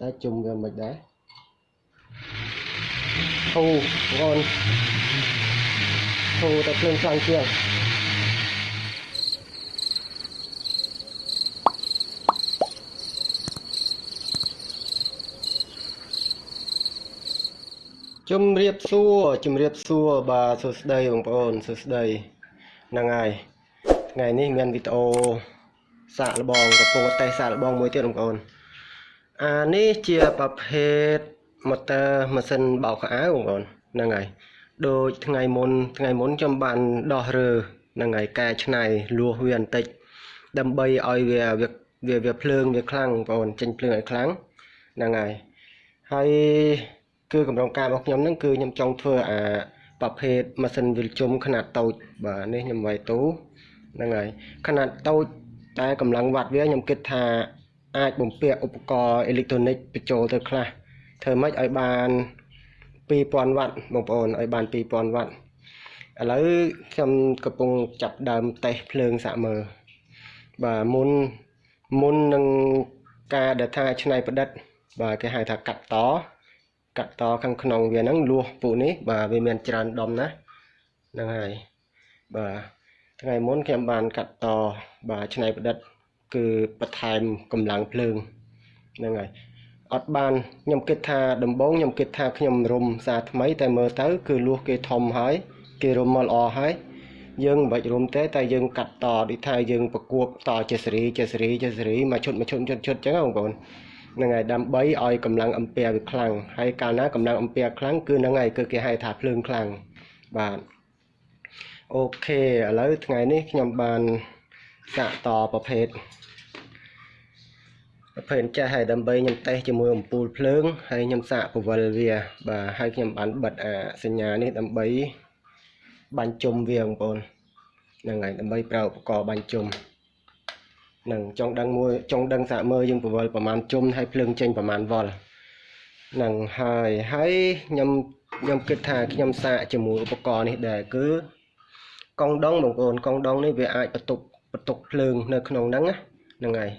តែជុំវាមិនដែរធូបងប្អូនធូតែភ្លើងខ្លាំងជាងជំរាបសួរជំរាបសួរបាទសួស្តីបងប្អូនសួស្តីហ្នឹងហើយថ្ងៃនេះមានវីដេអូសាកល្បងកំពុងតេស្តសាកល្បងមួយទៀតបងប្អូន អានេះជាប្រភេទម៉ូទ័រម៉ាស៊ីនបោកខោអាវបងប្អូនហ្នឹងហើយដូចថ្ងៃមុនថ្ងៃមុនខ្ញុំបានដោះរើហ្នឹងហើយកែច្នៃលួសវាបន្តិចដើម្បីឲ្យវាវាវាភ្លើងវាខ្លាំងបងប្អូនចេញភ្លើងឲ្យខ្លាំងហ្នឹងហើយហើយគឺកម្រងការរបស់ខ្ញុំហ្នឹងគឺខ្ញុំចង់ធ្វើអាប្រភេទម៉ាស៊ីនវិលជុំខ្នាតតូចបាទនេះខ្ញុំវាយទូហ្នឹងហើយខ្នាតតូចតែកម្លាំងវ៉ាត់វាខ្ញុំគិតថា អាចបំពាក់ឧបករណ៍អេឡិចត្រូនិកបញ្ចូលទៅខ្លះធ្វើម៉េចឲ្យបាន2000វ៉ាត់បងប្អូនឲ្យបាន2000វ៉ាត់ឥឡូវខ្ញុំកំពុងចាប់ដើមតេស្តភ្លើងសាក់មើលបាទមុនមុននឹងការដែលថាឆ្នៃប្រឌិត បាទគេហៅថាកាត់តកាត់តខាងក្នុងវាហ្នឹងលួសពូនេះបាទវាមានច្រើនដុំណាហ្នឹងហើយបាទថ្ងៃមុនខ្ញុំបានកាត់តបាទឆ្នៃប្រឌិត គឺបន្ថែមកម្លាំងភ្លើងហ្នឹងហើយអត់បានខ្ញុំគិតថាដំបូងខ្ញុំគិតថាខ្ញុំរុំសារថ្មី តែមើលទៅ គឺលួសគេធំហើយ គេរុំមកល្អហើយយើងមិនបាច់រុំទេតែយើងកាត់តដូចថាយើងប្រគួបតជាសេរីជាសេរីជាសេរីមកឈុតមកឈុតឈុតឈុតអញ្ចឹងបងប្អូនហ្នឹងហើយដើម្បីឲ្យកម្លាំងអំពែវាខ្លាំងហើយកាលណាកម្លាំងអំពែខ្លាំងគឺហ្នឹងហើយគឺគេហៅថាភ្លើងខ្លាំងបាទអូខេឥឡូវថ្ងៃនេះខ្ញុំបាន សាកតប្រភេទប្រភេទចាស់ហើយដើម្បីខ្ញុំតេស្តជាមួយអំពូលភ្លើងហើយខ្ញុំសាកពវល់វា បាទហើយខ្ញុំបានបិទអាសញ្ញានេះដើម្បីបាញ់ជុំវាបងប្អូនហ្នឹងហើយដើម្បីប្រើឧបករណ៍បាញ់ជុំនឹងចង់ដឹងមួយចង់ដឹងសាកមើលយើងពវល់ប្រមាណជុំហើយភ្លើងចេញប្រមាណវ៉ុលនឹងហើយហើយខ្ញុំខ្ញុំគិតថាខ្ញុំសាកជាមួយឧបករណ៍នេះដែរគឺកង់ដងបងប្អូនកង់ដងនេះវាអាចបន្ទុក បន្ទុកភ្លើងនៅក្នុងហ្នឹងហ្នឹងហើយ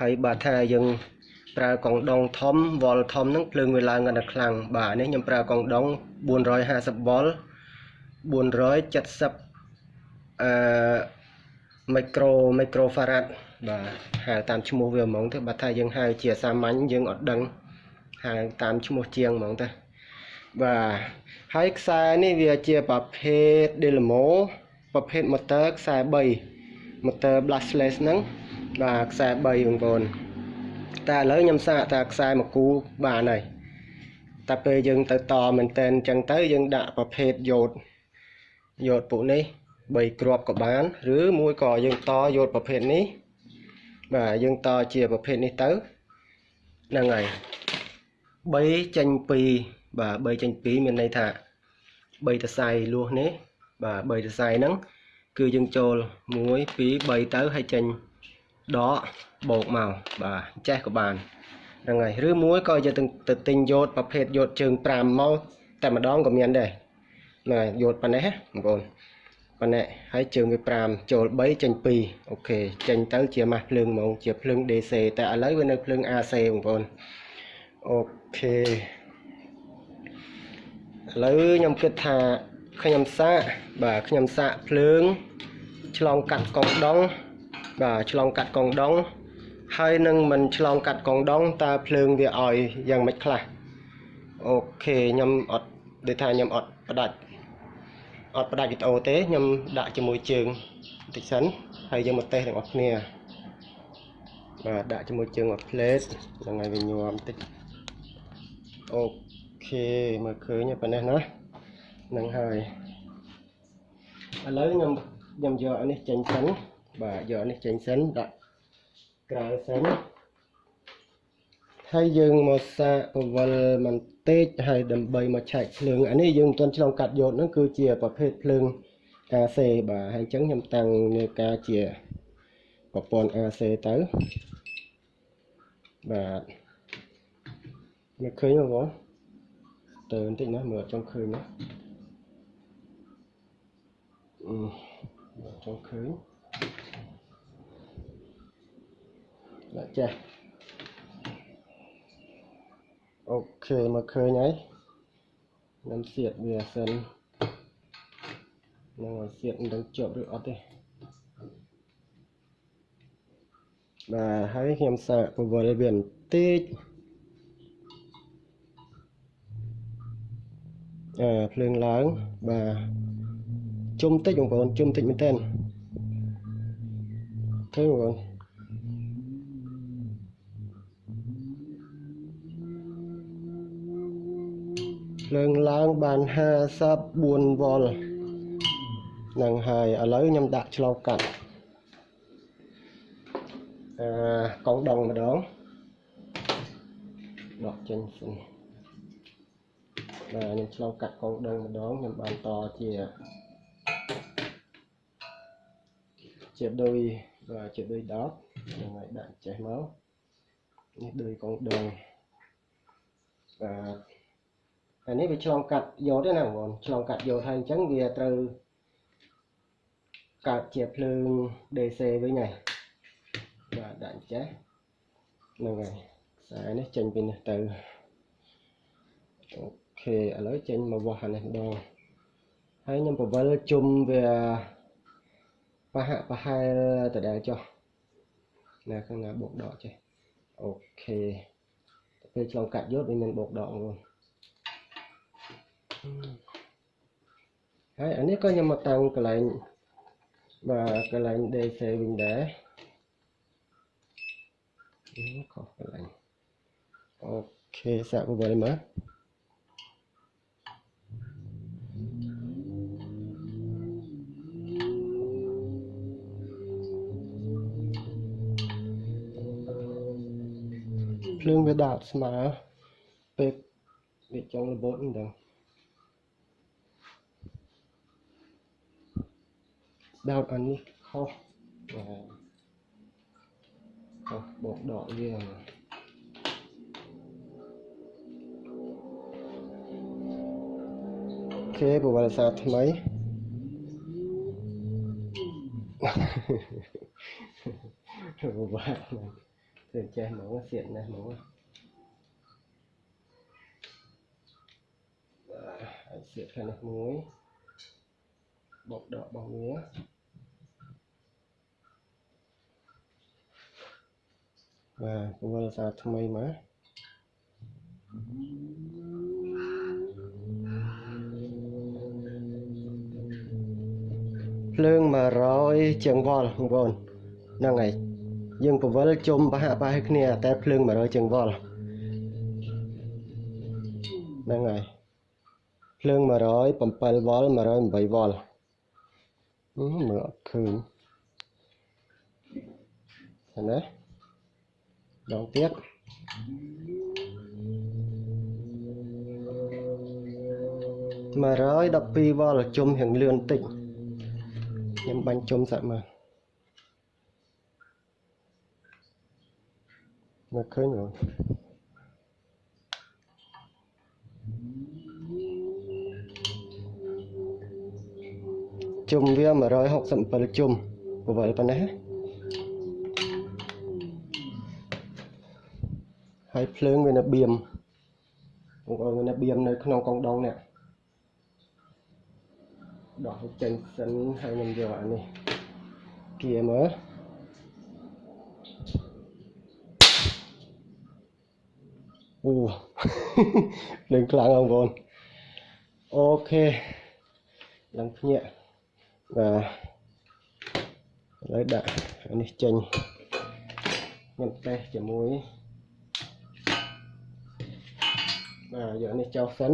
ហើយបើថាយើងប្រើកង់ដងធំវ៉ុលធំហ្នឹងភ្លើងវាឡើងកាន់តែខ្លាំងបាទនេះខ្ញុំប្រើកង់ដង450វ៉ុល470អឺមីក្រូមីក្រូហ្វារ៉ាត់បាទហៅតាមឈ្មោះវាហ្មងទៅបើថាយើងហៅជាសាមញ្ញយើងអត់ដឹងហៅតាមឈ្មោះជាងហ្មងទៅបាទហើយខ្សែនេះវាជាប្រភេទ Dynamo ប្រភេទ motor ខ្សែ3 motor brushless ហ្នឹងបាទខ្សែ3បងប្អូនតែឥឡូវខ្ញុំសាកថាខ្សែមួយគូបានហើយតែពេលយើងទៅតមែនតែនអញ្ចឹងទៅយើងដាក់ប្រភេទយ៉ូតយ៉ូតពួកនេះ3គ្រាប់ក៏បាន ឬមួយក៏យើងតយ៉ូតប្រភេទនេះបាទយើងតជាប្រភេទនេះទៅហ្នឹងហើយ3ចេញ2បាទ3ចេញ2មានន័យថា3តសៃលួសនេះបាទ3តសៃហ្នឹង គឺយើងចូល1 2 3ទៅហើយចេញដកបោកមកបាទចេះក៏បានហ្នឹងហើយឬមួយក៏យកទៅទិញយោតប្រភេទយោតជើង5មកតែម្ដងក៏មានដែរហ្នឹងហើយយោតប៉ុណ្ណេះបងប្អូនប៉ុណ្ណេះហើយជើងវា5ចូល3ចេញ2អូខេចេញទៅជាម៉ាស់ភ្លើងហ្មងជាភ្លើង DC តែឥឡូវវានៅភ្លើង AC បងប្អូនអូខេឥឡូវខ្ញុំគិតថា ខ្ញុំសាកបាទខ្ញុំសាកភ្លើង ឆ្លងកាត់កងដងបាទឆ្លងកាត់កងដងហើយនឹងមិនឆ្លងកាត់កងដងតើភ្លើងវាឲ្យយ៉ាងម៉េចខ្លះអូខេខ្ញុំអត់ដូចថាខ្ញុំអត់ផ្ដាច់អត់ផ្ដាច់វីដេអូទេខ្ញុំដាក់ជាមួយជើងបន្តិចសិនហើយយើងមកតេស្តទាំងអស់គ្នាបាទដាក់ជាមួយជើងមក plate ហ្នឹងហើយវាញ័របន្តិចអូខេមើលឃើញប៉ុណ្ណេះណាហ្នឹងហើយឥឡូវខ្ញុំខ្ញុំយកអានេះចេញសិនបាទយកនេះចេញសិនដាក់ក្រៅសិនហើយយើងមកសាកពវល់បន្តិចហើយដើម្បីមកឆែកភ្លើងអានេះយើងមិនទាន់ឆ្លងកាត់យកហ្នឹងគឺជាប្រភេទភ្លើង AC បាទហើយអញ្ចឹងខ្ញុំតាំងនៅការជាប្រព័ន្ធ AC ទៅបាទមើលឃើញទេបងទៅបន្តិចណាមើលអត់ចង់ឃើញណាអឺ ចង់ឃើញដាក់ចេះអូខេមកឃើញហើយខ្ញុំសៀតវាសិននឹងឲ្យសៀតមិនដឹងជាប់ឬអត់ទេបាទហើយខ្ញុំសាកពវល់វាបន្តិចអឺភ្លើងឡើងបាទ ជុំតិចបងប្អូនជុំតិចមែនតើឃើញបងប្អូនភ្លើងឡើងបាន54វ៉ុលនឹងហើយឥឡូវខ្ញុំដាក់ឆ្លងកាត់អឺកងដងម្ដងដកចេញសិនបាទខ្ញុំឆ្លងកាត់កងដងម្ដងខ្ញុំបានតជា ជាដុយបាទជាដុយដកហ្នឹងហើយដាក់ចេះមកនេះដុយកងដងបាទអានេះវាឆ្លងកាត់យកទេណាបងប្អូនឆ្លងកាត់យកហើយអញ្ចឹងវាត្រូវកើតជាភ្លើង DC វិញហើយបាទដាក់ចេះហ្នឹងហើយខ្សែនេះចេញពីនេះទៅអូខេឥឡូវចេញមកវាស់អានេះម្ដងហើយខ្ញុំពវិលជុំវា ប្រហាក់ប្រហែលតដែលចុះណាខាងណាបូកដកចេះអូខេទៅពេលឆ្លងកាត់យកវាមានបូកដកបងប្អូនហើយអានេះក៏ខ្ញុំមកតាំងកន្លែងបាទកន្លែង DC វិញដែរខុសកន្លែងអូខេសាកពវិលមើល ភ្លើងវាដាក់ស្មើពេលវាចង់របូតមិនដឹងដោតអានេះខុសបាទខុសបោកដកវាអូខេប្រវត្តិសាស្ត្រថ្មីប្រវត្តិ ធ្វើចេះហ្មងសៀតណាស់ហ្មងបាទហើយសៀតខាងនេះមួយបោកដករបស់វាបាទពណ៌សាថ្មីមកភ្លើង100ជាងវ៉ុលបងប្អូនហ្នឹងហើយ យើងពវល់ជុំប្រហាក់ប្រហែលគ្នាតែភ្លើង100ជាងវ៉ុលហ្នឹងហើយភ្លើង107វ៉ុល108វ៉ុលមើលអត់ឃើញឃើញទេដងទៀត112វ៉ុលជុំរៀងលឿនតិចខ្ញុំបាញ់ជុំសាក់មើល មើលឃើញបងជុំវា167ជុំពវល់ប៉ុណ្ណេះហើយភ្លើងវានៅបៀមបងប្អូនវានៅបៀមនៅក្នុងកងដងនេះដកចេញសិនហើយខ្ញុំយកអានេះគៀមើល អូលេងខ្លាំងបងប្អូនអូខេឡើងភ្ញាក់បាទឥឡូវដាក់អានេះចេញខ្ញុំតេស្តជាមួយបាទយកនេះចោលសិន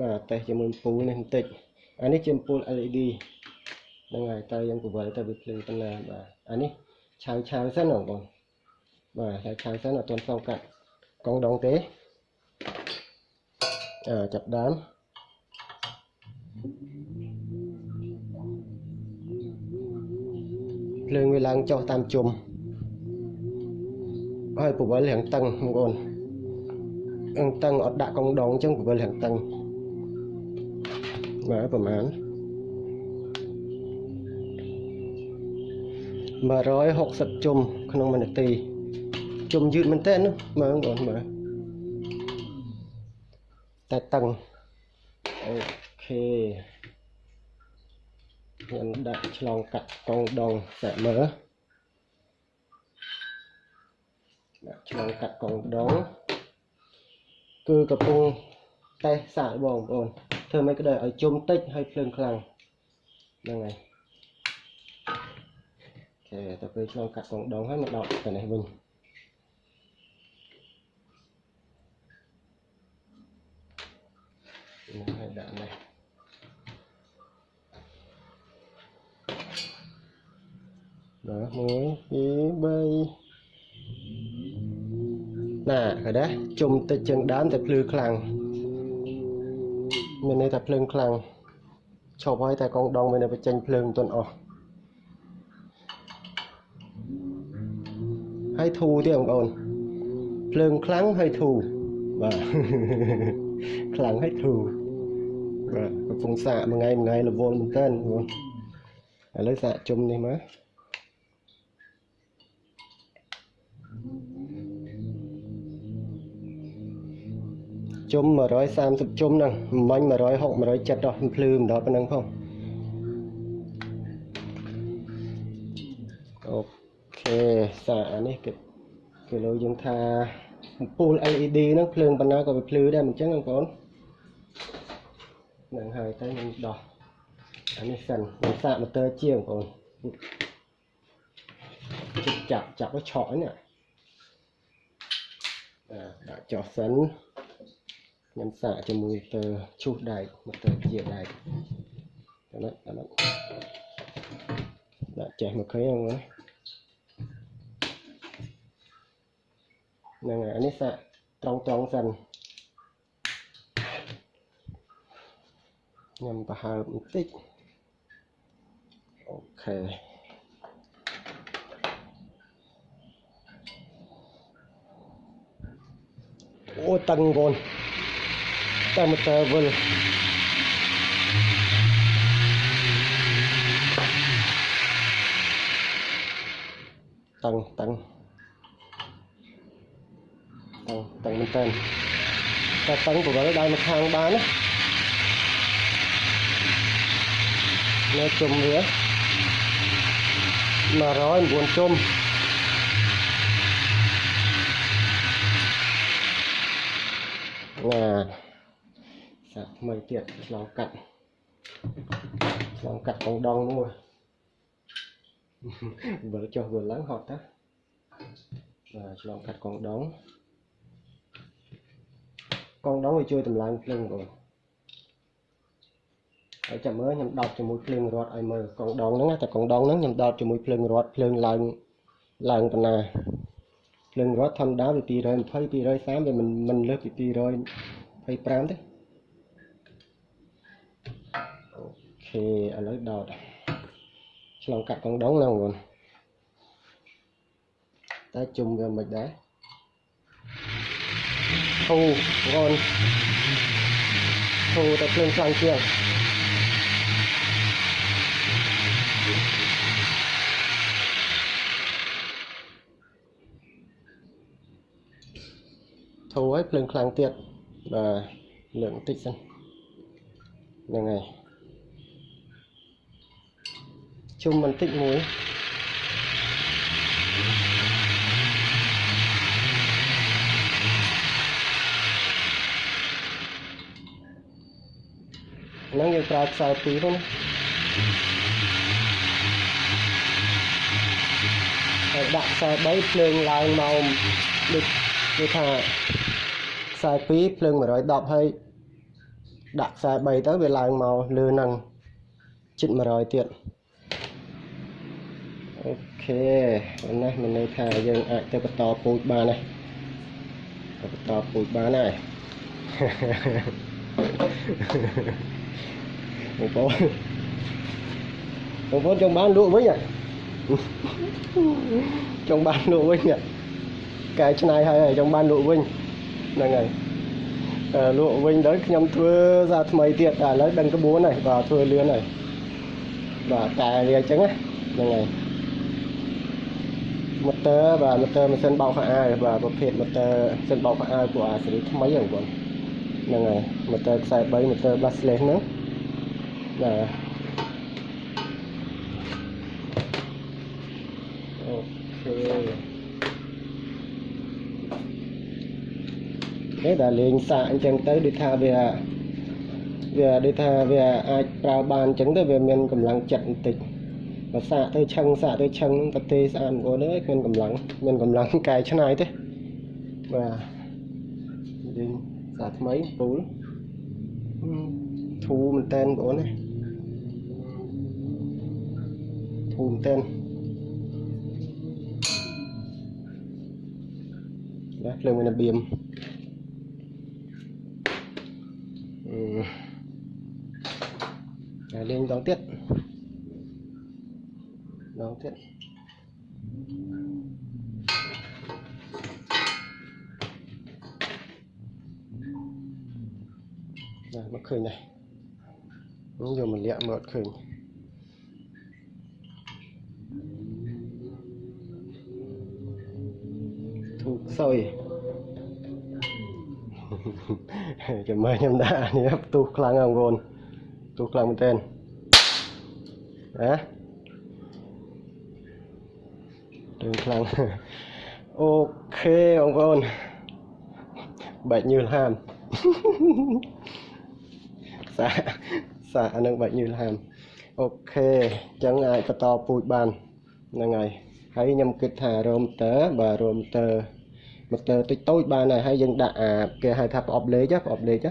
បាទតេស្តជាមួយពូនេះបន្តិចអានេះជាអំពូល LED ហ្នឹងហើយតើយើងពវល់ទៅវាភ្លឺប៉ុណ្ណាបាទអានេះ ឆៅឆៅសិនបងប្អូនបាទឆៅឆៅសិនអត់ទាន់ផងកាត់កងដងទេអឺចាប់ដើមភ្លើងវាឡើងចុះតាមជុំហើយពវល់រាងតឹងបងប្អូនរាងតឹងអត់ដាក់កងដងអញ្ចឹងពវល់រាងតឹងបាទប្រហែល 160ជុំក្នុងមួយនាទីជុំយឺតមែនតើណាមើលបងមើលតែតឹងអូខេខ្ញុំដាក់ឆ្លងកាត់កងដងសាក់មើលដាក់ឆ្លងកាត់កងដងគឺកំពុងតេស្តសាកបងប្អូនធ្វើមិនក្តៅឲ្យជុំតិចហើយភ្លើងខ្លាំងហ្នឹងហើយអូ ខេទៅពេលឆ្លងកាត់កងដងហើយមកដកទៅនេះវិញនេះហើយដាក់នេះបាទ1 2 3ណាឃើញទេជុំតិចជាងដើមតែភ្លឺខ្លាំងមានន័យថាភ្លើងខ្លាំងឈប់ហើយតែកងដងមានតែបញ្ចេញភ្លើងមិនទាន់អស់ ហើយធូរទៀតបងប្អូនភ្លើងខ្លាំងហើយធូរបាទខ្លាំងហើយធូរបាទកំពុងសាកមួយថ្ងៃមួយថ្ងៃរវល់មែនតើបងប្អូនឥឡូវសាកជុំនេះមកជុំ130ជុំហ្នឹងមិញ160 170ដល់ភ្លឺម្ដងប៉ុណ្ណឹងផង សារអានេះគេគេលើយើងថាអំពូល LED ហ្នឹងភ្លើងប៉ុណ្ណាក៏វាភ្លឺដែរមិនចឹងបងប្អូនហ្នឹងហើយតែខ្ញុំដោះអានេះសិនខ្ញុំសាកម៉ូទ័រជាងបងប្អូនជិតចាប់ចាប់ឲ្យឆក់នេះដាក់ចុះសិនខ្ញុំសាកជាមួយទៅឈូសដែកមកទៅជាដែកតែនេះតែនេះដាក់ចេះមកឃើញហ្នឹង ហ្នឹងហើយអានេះសាកត្រង់ត្រង់សិនខ្ញុំប្រហើបបន្តិចអូខេអូតឹងបងតែមកតើវិលតឹងតឹង តឹងតឹងមែនតើតែតឹងប្រវល់ដល់មកខាងបានណានៅជុំវា109ជុំណាសាថ្មីទៀតឆ្លងកាត់ឆ្លងកាត់កងដងមួយវិលចុះវិលឡើងហត់តាបាទឆ្លងកាត់កងដង កងដងវាជួយតម្លើងភ្លើងបងហើយចាំមើលខ្ញុំដោតជាមួយភ្លើងរត់ឲ្យមើលកងដងហ្នឹងតែកងដងហ្នឹងខ្ញុំដោតជាមួយភ្លើងរត់ភ្លើងឡើងឡើងប៉ុណ្ណាភ្លើងរត់ធម្មតាវា220 230វាមិនមិនលើសពី225ទេខេឥឡូវដោតឆ្លងកាត់កងដងណាបងប្អូនតែជុំវាមិនដែរ ធូបងធូតែភ្លើងខ្លាំងជាងធូរហើយភ្លើងខ្លាំ ហ្នឹងហើយជុំបន្តិចមួយហ្នឹងយើងប្រើខ្សែពីរហ្នឹងហើយដាក់ខ្សែ3ភ្លើងឡើងមកដូចគេថាខ្សែ2ភ្លើង110ហើយដាក់ខ្សែ3ទៅវាឡើងមកលើហ្នឹងជិត100ទៀតអូខេនេះមានន័យថាយើងអាចទៅបន្តពូជបានហើយទៅបន្តពូជបានហើយ បងប្អូនបងប្អូនចង់បានលក់វិញចង់បានលក់វិញកែច្នៃហើយចង់បានលក់វិញហ្នឹងហើយលក់វិញទៅខ្ញុំធ្វើសារថ្មីទៀតតែឥឡូវដឹងក្បួនហើយបាទធ្វើលឿនហើយបាទតែវាអញ្ចឹងហ្នឹងហើយម៉ូទ័របាទម៉ូទ័រម៉ាស៊ីនបោកខោអាវបាទប្រភេទម៉ូទ័រម៉ាស៊ីនបោកខោអាវពួកអាស៊េរីថ្មីហ្នឹងបងហ្នឹងហើយម៉ូទ័រខ្សែ3ម៉ូទ័រ brushless ហ្នឹង បាទអូខេគេដល់លេងសាកអញ្ចឹងទៅដូចថាវាវាដូចថាវាអាចប្រើបានអញ្ចឹងទៅវាមានកម្លាំងចិត្តបន្តិចបើសាកទៅឆឹងសាកទៅឆឹងប្រទេសស្អាតបងអើយមានកម្លាំងមានកម្លាំងកែច្នៃទេបាទយើងសាថ្មីពូលធូរមែនតែនបងណាធូរមែនតែនបាទភ្លើងមានរ បៀមអឺលេងដងទៀតដងទៀតណាមកឃើញដែរនេះយកម សោយចាំមើលខ្ញុំដាក់នេះផ្ទុះខ្លាំងហ្នឹងបងប្អូនផ្ទុះខ្លាំងមែនទែនណារឿងខ្លាំងអូខេបងប្អូនបែកញើលហាមសាសាអានឹងបែកញើលហាមអូខេអញ្ចឹងអាចបន្តពូជបានហ្នឹងហើយហើយខ្ញុំគិតថារ៉ូមតើបាទរ៉ូមតើ ម៉ូទ័រតិចតូចបានហើយហើយយើងដាក់អាគេហៅថាប្រអប់លេខប្រអប់លេខ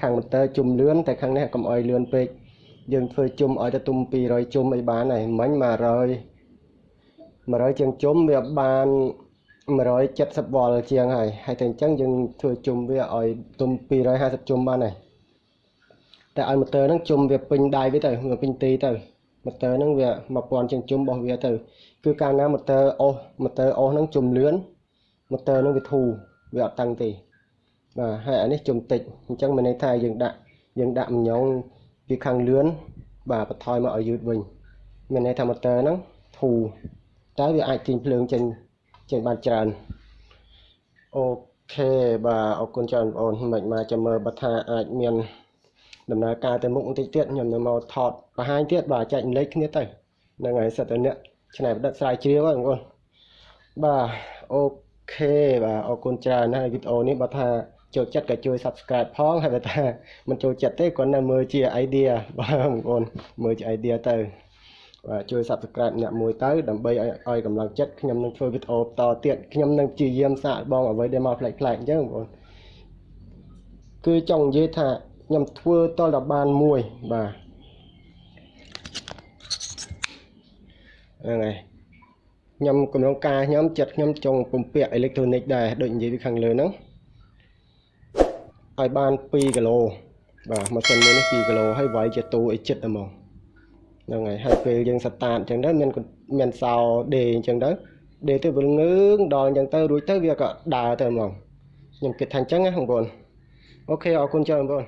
ខាងម៉ូទ័រជុំលឿនតែខាងនេះកុំអោយលឿនពេកយើងធ្វើជុំឲ្យទៅទុំ200ជុំអីបានហើយមិញ100 100ជាងជុំវាបាន170វ៉ុលជាងហើយហើយតែអញ្ចឹងយើងធ្វើជុំវាឲ្យទុំ250ជុំបានហើយតែឲ្យម៉ូទ័រហ្នឹងជុំវាពេញដៃវាទៅវាពេញទីទៅម៉ូទ័រហ្នឹងវា1000ជាងជុំរបស់វាទៅគឺកាលណាម៉ូទ័រអុសម៉ូទ័រអុសហ្នឹងជុំលឿន ម៉ូទ័រហ្នឹងវាធូរវាអត់តឹងទេបាទហើយអានេះជុំតិចអញ្ចឹងមានន័យថាយើងដាក់យើងដាក់ម្ញងពីខាងលឿនបាទបន្ថយមកឲ្យយឺតវិញមានន័យថាម៉ូទ័រហ្នឹងធូរតែវាអាចទាញភ្លើងចេញចេញបានច្រើនអូខេបាទអរគុណច្រើនបងប្អូនមិនមកចាំមើលបើថាអាចមានដំណើរការទៅមុខបន្តិចទៀតខ្ញុំនៅមកថតបង្ហាញទៀតបាទចែករំលែកគ្នាទៅហ្នឹងហើយសិតតែអ្នកឆ្នៃប្រឌិតស្រាវជ្រាវហ្នឹងបងប្អូនបាទអូ ខេបាទអរគុណច្រើនណាស់វីដេអូនេះបើថាចូលចិត្តក៏ជួយ Subscribe ផងហើយបើថាមិនចូលចិត្តទេគាត់នៅមើលជា idea បាទបងប្អូនមើលជា idea ទៅបាទជួយ Subscribe អ្នកមួយទៅដើម្បីឲ្យឲ្យកម្លាំងចិត្តខ្ញុំនឹងធ្វើវីដេអូបន្តទៀតខ្ញុំនឹងព្យាយាមសាកបងអ្វីដែលមកផ្លែកផ្លែកអញ្ចឹងបងប្អូនគឺចង់និយាយថាខ្ញុំធ្វើតលដល់បានមួយបាទហ្នឹងហើយ ខ្ញុំកំឡុងការខ្ញុំចិត្តខ្ញុំចង់ពំពាក់អេເລັກត្រូនិកដែរដូចនិយាយពីខាងលើហ្នឹងឲ្យបាន2គីឡូបាទម៉ាស៊ីនមួយនេះ2គីឡូហើយវាយជាទូឲ្យចិត្តហ្មងហ្នឹងហើយហើយពេលយើងស្តាតអញ្ចឹងទៅមានមានសោដេអញ្ចឹងទៅដេទៅវាងើងដល់អញ្ចឹងទៅរួចទៅវាក៏ដើរទៅហ្មងខ្ញុំគិតថាអញ្ចឹងណាបងប្អូនអូខេអរគុណច្រើនបងប្អូន